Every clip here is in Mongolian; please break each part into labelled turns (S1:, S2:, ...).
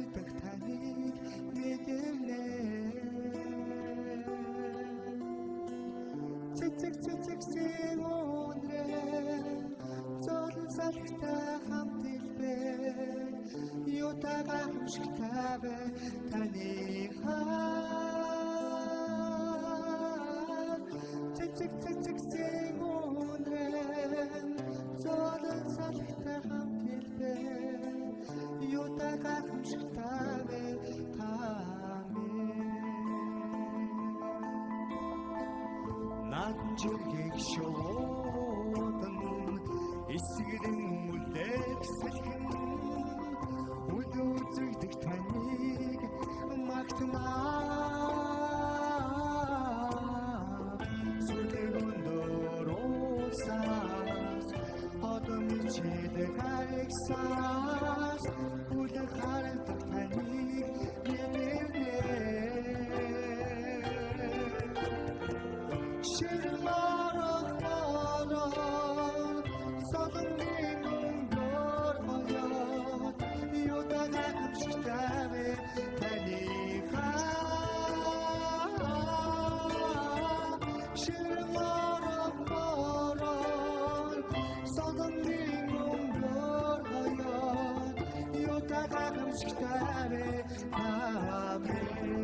S1: харагдах таныг мэдэрнэ Цэцэг цэцэг зэн өнрээ зол салхтай хамт илбээ юутайгаа хэмшигтай бай таны хаа. Цэцэг цэцэг жиргэг шуудан эсгэлэн үлдэх салхин таныг магтнаа сүлэг өндөрөөсаас одом чидэг хайгсаас. Үлэн харагдах таныг нэмэрнэ buscaré. Amén.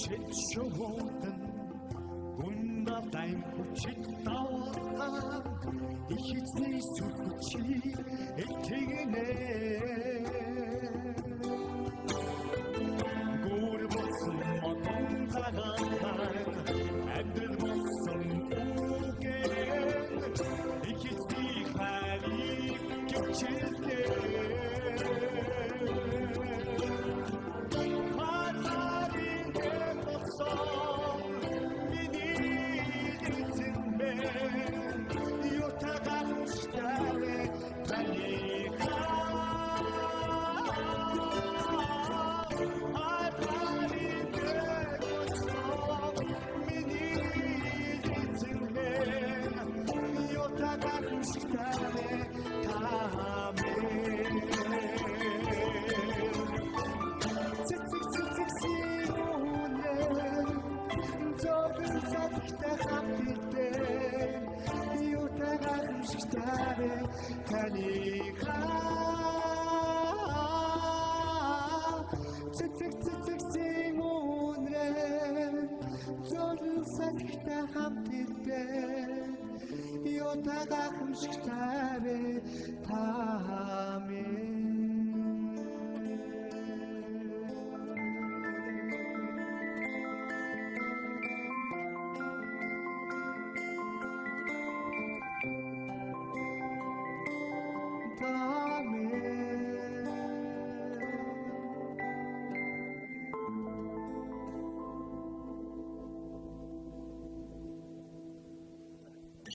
S1: Шуудан гундалтай хүчит таваа их эзний сүрхүчи элтгэнэ Эгтэй хамтдээ юутай гамшигтай таны хаа Цэцэг цэцэг зин үнрээ Золон сахтай хамтдээ юутай гамшигтай та хамээ